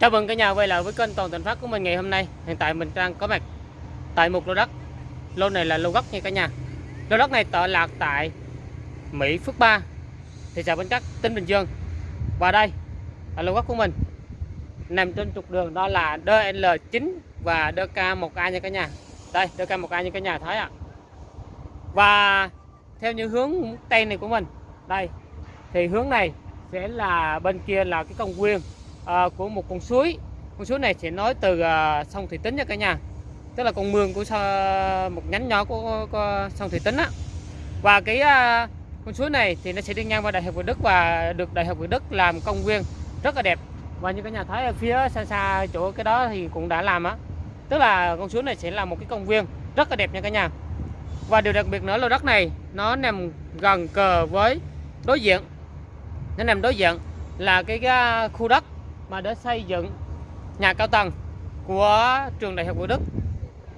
Chào mừng cả nhà quay lại với kênh Toàn Thành Phát của mình ngày hôm nay. Hiện tại mình đang có mặt tại một lô đất. Lô này là lô gốc nha cả nhà. Lô đất này tọa lạc tại Mỹ Phước 3, thị xã Bến Cát, tỉnh Bình Dương. Và đây là lô gốc của mình. Nằm trên trục đường đó là DL9 và DK1A nha cả nhà. Đây, DK1A như cả nhà thấy ạ. Và theo như hướng tây này của mình, đây thì hướng này sẽ là bên kia là cái công viên à, của một con suối. Con suối này sẽ nói từ à, sông Thủy Tính nha cả nhà. Tức là con mương của một nhánh nhỏ của, của sông Thủy Tính á. Và cái à, con suối này thì nó sẽ đi ngang qua đại học Việt Đức và được đại học Việt Đức làm công viên. Rất là đẹp. Và như cả nhà thấy ở phía xa xa chỗ cái đó thì cũng đã làm á. Tức là con suối này sẽ là một cái công viên rất là đẹp nha cả nhà. Và điều đặc biệt nữa lô đất này nó nằm gần cờ với đối diện. Nó nằm đối diện là cái, cái khu đất mà để xây dựng nhà cao tầng của trường đại học Việt Đức.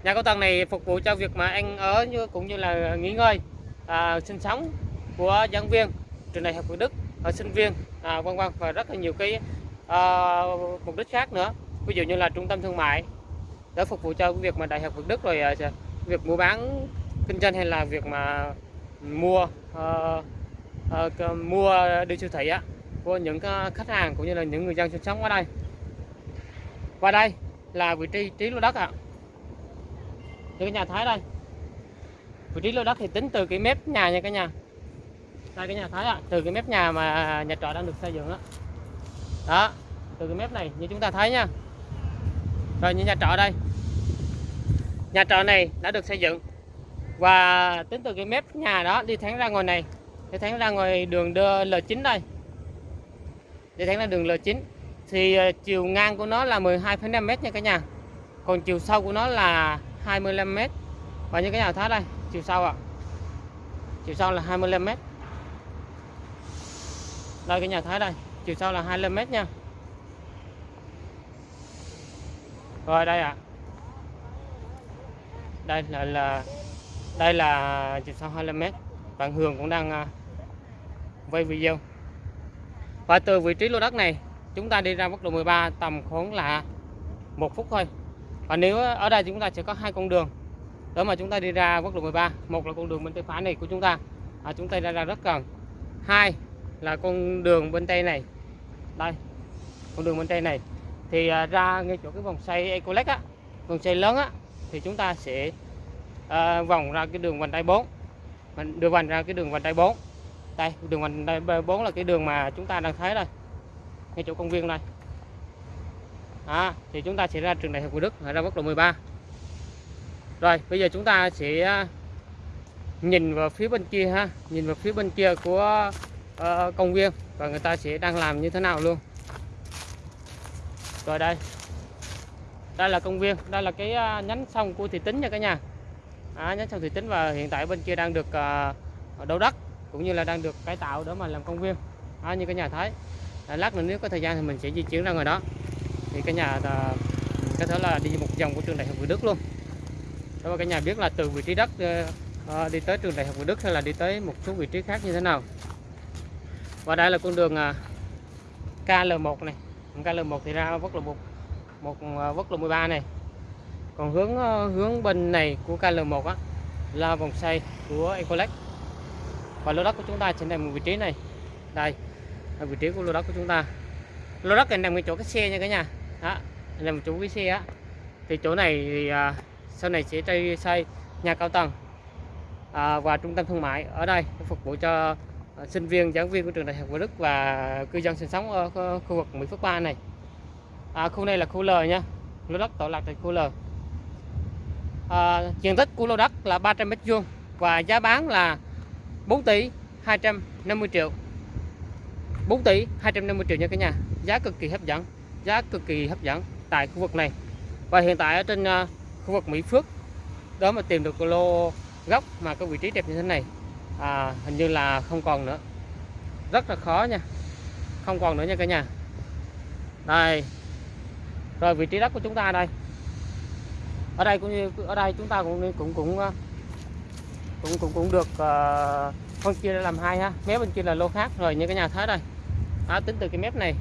Nhà cao tầng này phục vụ cho việc mà ăn ở như cũng như là nghỉ ngơi à, sinh sống của giảng viên trường đại học Việt Đức ở sinh viên à, vân vân và rất là nhiều cái à, mục đích khác nữa. Ví dụ như là trung tâm thương mại để phục vụ cho việc mà đại học Việt Đức rồi à, việc mua bán kinh doanh hay là việc mà mua uh, uh, mua đi siêu thị á của những ờ, khách hàng cũng như là những người dân sinh sống ở đây. Và đây là vị trí trí lô đất ạ. À. như cái nhà thái đây. Vị trí lô đất thì tính từ cái mép nhà nha cả nhà. Đây cái nhà thái ạ à. từ cái mép nhà mà nhà trọ đang được xây dựng đó đó, từ cái mép này, như chúng ta thấy nha. Rồi, như nhà trọ đây. Nhà trọ này đã được xây dựng. Và tính từ cái mép nhà đó đi thẳng ra ngoài này, đi thẳng ra ngoài đường đưa L9 đây đi thẳng là đường L9 thì ờ, chiều ngang của nó là 12,5 m nha cả nhà. Còn chiều sâu của nó là 25 m và như cái nhà thấy đây chiều sâu ạ. À. chiều sâu là 25 m đây cái nhà thái đây. Chiều sâu là 25 m nha. Rồi đây ạ. À. đây là, là đây là chiều sâu 25 m bạn Hường cũng đang uh, quay video và từ vị trí lô đất này chúng ta đi ra quốc lộ 13 tầm khoảng là một phút thôi. Và nếu ở đây chúng ta sẽ có hai con đường. Để mà chúng ta đi ra quốc lộ 13 một là con đường bên tay phải này của chúng ta. À, chúng ta ra ra rất gần. Hai là con đường bên tây này. Đây con đường bên tây này. Thì à, ra ngay chỗ cái vòng xoay Ecolex á vòng xoay lớn á thì chúng ta sẽ à, vòng ra cái đường vành đai 4 mình đưa vành ra cái đường vành đai 4 đây đường vành đai 4 là cái đường mà chúng ta đang thấy đây. Ngay chỗ công viên đây. à, thì chúng ta sẽ ra trường đại học Việt Đức ra quốc lộ 13 rồi bây giờ chúng ta sẽ à, nhìn vào phía bên kia ha. Nhìn vào phía bên kia của uh, công viên và người ta sẽ đang làm như thế nào luôn. Rồi đây. Đây là công viên đây là cái uh, nhánh sông của thị tính nha cả nhà. À, nhánh sông thị tính và hiện tại bên kia đang được à, uh, đấu đất cũng như là đang được cải tạo để mà làm công viên. À, như cái nhà thấy à, lát nữa nếu có thời gian thì mình sẽ di chuyển ra ngoài đó. Thì cái nhà là, có thể là đi một vòng của trường đại học Việt Đức luôn. Để cả nhà biết là từ vị trí đất à, đi tới trường đại học Việt Đức hay là đi tới một số vị trí khác như thế nào. Và đây là con đường à, KL1 này. KL1 thì ra quốc lộ 1 một à, quốc lộ 13 này. Còn hướng ờ, hướng bên này của KL1 á là vòng xoay của Ecolex và lô đất của chúng ta sẽ nằm vị trí này. Đây là vị trí của lô đất của chúng ta. Lô đất này nằm ngay chỗ cái xe nha cả nhà. Đó nằm chỗ cái xe á. Thì chỗ này thì à, sau này sẽ xây xây nhà cao tầng. À, và trung tâm thương mại ở đây phục vụ cho à, sinh viên giảng viên của trường đại học Việt Đức và cư dân sinh sống ở khu vực Mỹ Phước 3 này. À, khu này là khu L nha. Lô đất tọa lạc tại khu L. À, diện tích của lô đất là 300 mét vuông và giá bán là 4 tỷ 250 triệu. 4 tỷ 250 triệu nha cả nhà. Giá cực kỳ hấp dẫn giá cực kỳ hấp dẫn tại khu vực này. Và hiện tại ở trên uh, khu vực Mỹ Phước đó mà tìm được lô góc mà có vị trí đẹp như thế này à, hình như là không còn nữa. Rất là khó nha không còn nữa nha cả nhà. Đây rồi vị trí đất của chúng ta đây. Ở đây cũng như ở đây chúng ta cũng cũng cũng à, cũng cũng cũng được uh, phân chia làm hai ha. Mép bên kia là lô khác rồi như cái nhà thái đây. Đó, tính từ cái mép này.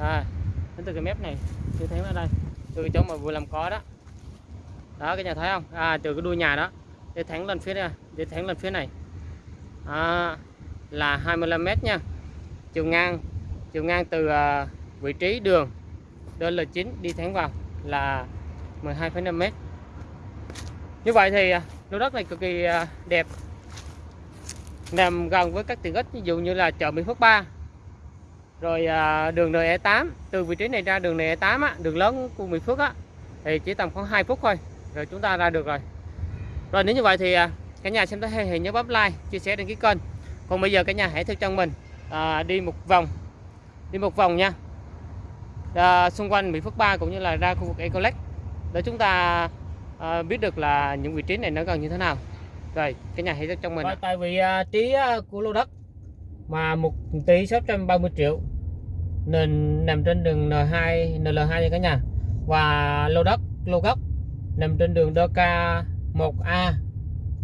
À, tính từ cái mép này chưa thấy ở đây. Từ cái chỗ mà vừa làm có đó. Đó cái nhà thấy không? À từ cái đuôi nhà đó. Để thẳng lên phía này để thẳng lên phía này. À, là 25 mét nha. Chiều ngang chiều ngang từ uh, vị trí đường DL9 đi thẳng vào là 12,5 mét như vậy thì à, lô đất này cực kỳ à, đẹp. Nằm gần với các tiện ích ví dụ như là chợ Mỹ Phước 3 rồi à, đường NE8 từ vị trí này ra đường NE8 á, đường lớn của Mỹ Phước á, thì chỉ tầm khoảng 2 phút thôi rồi chúng ta ra được rồi. Rồi nếu như vậy thì cả nhà xem thấy hay thì nhớ bấm like chia sẻ đăng ký kênh. Còn bây giờ cả nhà hãy theo chân mình à, đi một vòng đi một vòng nha. À, xung quanh Mỹ Phước 3 cũng như là ra khu vực Ecolec để chúng ta à, biết được là những vị trí này nó gần như thế nào. Rồi cái nhà hãy theo chân mình rồi, tại vì à, trí của lô đất mà 1 tỷ 630 triệu nên nằm trên đường N2 NL2 nha cả nhà. Và lô đất lô gốc nằm trên đường DK 1A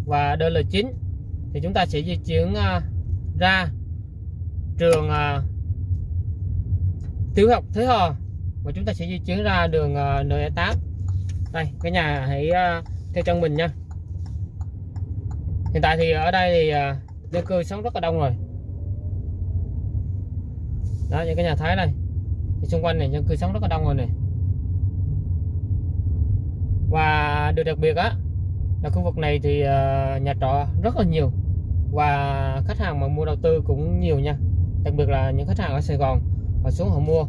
và DL9 thì chúng ta sẽ di chuyển uh, ra trường uh, tiểu học Thế Hò và chúng ta sẽ di chuyển ra đường uh, NE8 đây cái nhà hãy uh, theo chân mình nha. Hiện tại thì ở đây thì uh, dân cư sống rất là đông rồi. Đó những cái nhà thái này. Thì xung quanh này dân cư sống rất là đông rồi này. Và điều đặc biệt á là khu vực này thì uh, nhà trọ rất là nhiều. Và khách hàng mà mua đầu tư cũng nhiều nha. Đặc biệt là những khách hàng ở Sài Gòn họ xuống họ mua.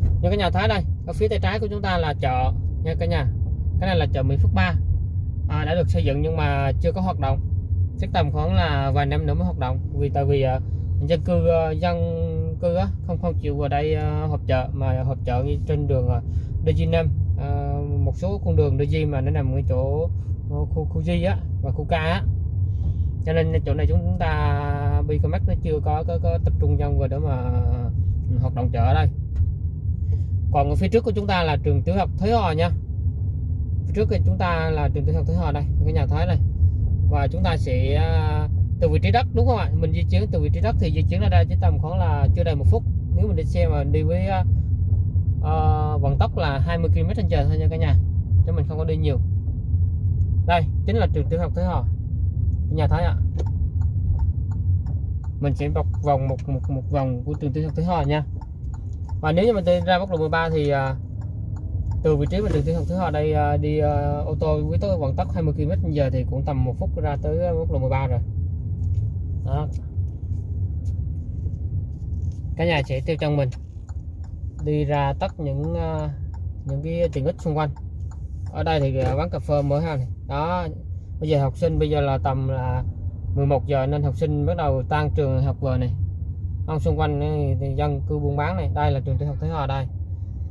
Những cái nhà thái đây ở phía tay trái của chúng ta là chợ nha cả nhà cái này là chợ Mỹ Phước 3 à, đã được xây dựng nhưng mà chưa có hoạt động. Chắc tầm khoảng là vài năm nữa mới hoạt động. Vì tại vì uh, dân cư uh, dân cư á, không không chịu vào đây uh, họp chợ mà họp chợ trên đường uh, DG5 uh, một số con đường DG mà nó nằm ở chỗ uh, khu khu G á và khu K á. Cho nên chỗ này chúng ta Bicomax nó chưa có, có có tập trung dân vào để mà hoạt động chợ ở đây. Còn ở phía trước của chúng ta là trường tiểu học Thới Hò nha trước thì chúng ta là trường tiểu học Thới Hòa đây cái nhà Thái này và chúng ta sẽ à, từ vị trí đất đúng không ạ? Mình di chuyển từ vị trí đất thì di chuyển ra đây chỉ tầm khoảng là chưa đầy một phút. Nếu mình đi xe mà đi với uh, vận tốc là 20 km h thôi nha cả nhà cho mình không có đi nhiều. Đây chính là trường tiểu học Thế Hòa, nhà Thái ạ. Mình sẽ bọc vòng một một một vòng của trường tiểu học Thế Hòa nha. Và nếu như mình đi ra quốc lộ 13 thì uh, từ vị trí mà đường tiểu học thứ hai đây à, đi à, ô tô với tốc vận tốc 20 km h thì cũng tầm một phút ra tới à, quốc lộ 13 rồi. Đó. Cả nhà sẽ tiêu trong mình đi ra tất những những cái tiện ích xung quanh. Ở đây thì quán cà phê mới ha này. đó. Bây giờ học sinh bây giờ là tầm là 11 giờ nên học sinh bắt đầu tan trường học về này. Không xung quanh thì dân cư buôn bán này. Đây là trường tiểu học Thế Hòa đây.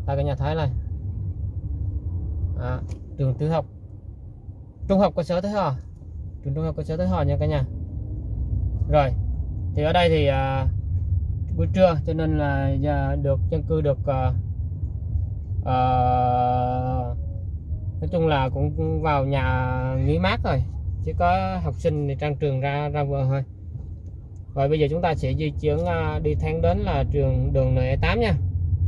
Đây cả nhà thấy này à, trường tiểu học. Trung học cơ sở Thế Hòa trường trung học cơ sở Thế Hòa nha cả nhà. Rồi thì ở đây thì à, buổi trưa cho nên là à, được dân cư được à, à, nói chung là cũng vào nhà nghỉ mát rồi. Chỉ có học sinh thì trang trường ra ra vừa thôi. Rồi bây giờ chúng ta sẽ di chuyển à, đi thang đến là trường đường N8 nha.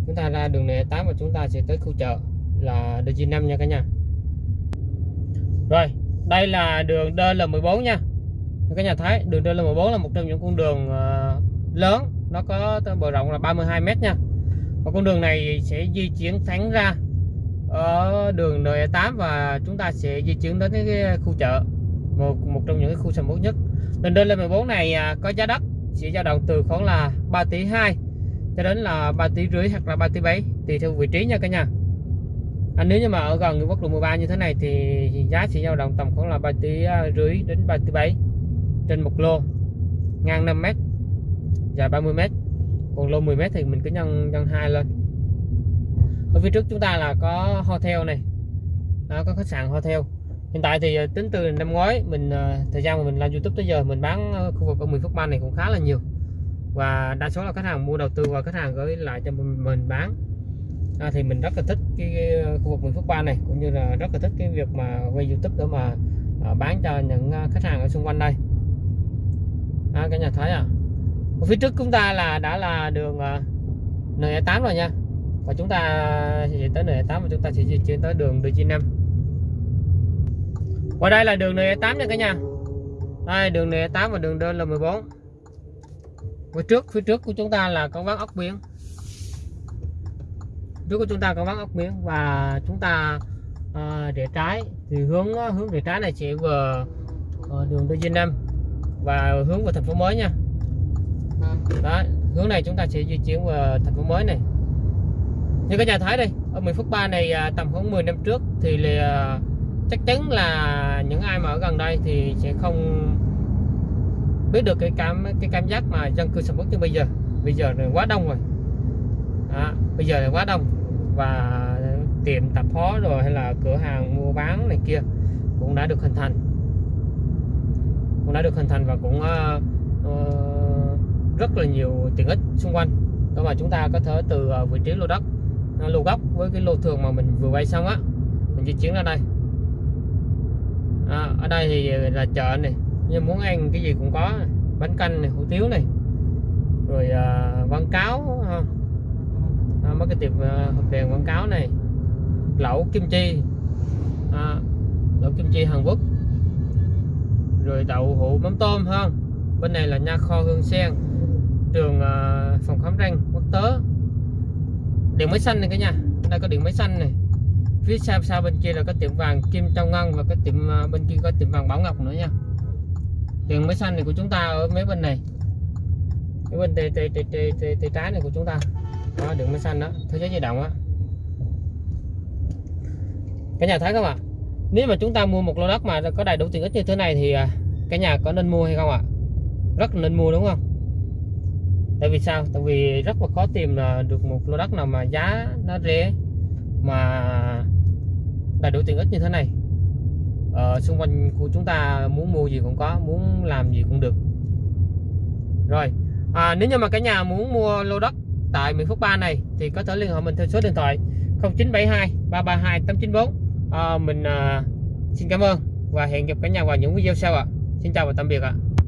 Chúng ta ra đường N8 và chúng ta sẽ tới khu chợ là DG5 nha cả nhà. Rồi, đây là đường DL14 nha. Các nhà thấy, đường DL14 là một trong những con đường ờ, lớn. Nó có bờ rộng là 32m nha. Và con đường này sẽ di chuyển thẳng ra ở đường N8 và chúng ta sẽ di chuyển đến cái khu chợ, một một trong những cái khu sầm uất nhất. Đường DL14 này à, có giá đất sẽ dao động từ khoảng là 3 tỷ 2 cho đến là 3 tỷ rưỡi hoặc là 3 tỷ 7 tùy theo vị trí nha cả nhà à, nếu như mà ở gần quốc lộ 13 như thế này thì giá sẽ dao động tầm khoảng là 3 tỷ à, rưỡi đến 3 tỷ 7 trên một lô ngang 5 mét dài 30 mét. Còn lô 10 mét thì mình cứ nhân nhân hai lên. Ở phía trước chúng ta là có hotel này đó, có khách sạn hotel. Hiện tại thì à, tính từ năm ngoái mình à, thời gian mà mình làm youtube tới giờ mình bán khu vực ở 10 phút ban này cũng khá là nhiều. Và đa số là khách hàng mua đầu tư và khách hàng gửi lại cho mình bán à, thì mình rất là thích cái, cái ờ, khu vực 10 phút ban này cũng như là rất là thích cái việc mà quay youtube để mà à, bán cho những à, khách hàng ở xung quanh đây. À, cả nhà thấy à? Ở phía trước chúng ta là đã là đường à, N8 rồi nha. Và chúng ta sẽ tới N8 và chúng ta sẽ di chuyển tới đường DG5 qua đây là đường N8 nha cả nhà. Đây đường N8 và đường DL14 phía trước phía trước của chúng ta là con ván ốc biển trước của chúng ta có ván ốc miếng và chúng ta ờ, à, để trái. Thì hướng ờ, hướng để trái này sẽ vừa à, đường D95 và hướng vào thành phố mới nha. Đó hướng này chúng ta sẽ di chuyển vào thành phố mới này. Như các nhà thấy đây ở miền Phước Ba này à, tầm khoảng 10 năm trước thì là, chắc chắn là những ai mà ở gần đây thì sẽ không biết được cái cảm cái cảm giác mà dân cư sầm uất như bây giờ. Bây giờ là quá đông rồi. Đó, bây giờ là quá đông và tiệm tạp hóa rồi hay là cửa hàng mua bán này kia cũng đã được hình thành. Cũng đã được hình thành và cũng uh, uh, rất là nhiều tiện ích xung quanh. Đó mà chúng ta có thể từ uh, vị trí lô đất uh, lô gốc với cái lô thường mà mình vừa quay xong á mình di chuyển ra đây. À, ở đây thì là chợ này như muốn ăn cái gì cũng có bánh canh này hủ tiếu này rồi uh, quảng cáo không à, mấy cái tiệm uh, hộp đèn quảng cáo này lẩu kim chi à, lẩu kim chi Hàn Quốc rồi đậu hũ mắm tôm hơn bên này là nha kho hương sen trường à, phòng khám răng quốc tế điện máy xanh này cả nhà đây có điện máy xanh này phía sau sau bên kia là có tiệm vàng kim trong ngân và cái tiệm à, bên kia có tiệm vàng bảo ngọc nữa nha điện máy xanh này của chúng ta ở mấy bên này cái bên tay, tay, tay, tay, tay trái này của chúng ta đó đường máy xanh đó. Thế giới di động á. Cả nhà thấy không ạ? Nếu mà chúng ta mua một lô đất mà có đầy đủ tiện ích như thế này thì à, cả nhà có nên mua hay không ạ? Rất là nên mua đúng không? Tại vì sao? Tại vì rất là khó tìm là được một lô đất nào mà giá nó rẻ mà đầy đủ tiện ích như thế này. Ở xung quanh của chúng ta muốn mua gì cũng có muốn làm gì cũng được. Rồi à, nếu như mà cả nhà muốn mua lô đất tại Mỹ Phước Ba này thì có thể liên hệ mình theo số điện thoại 0972 332 894 à, mình à, xin cảm ơn và hẹn gặp cả nhà vào những video sau ạ à. xin chào và tạm biệt ạ à.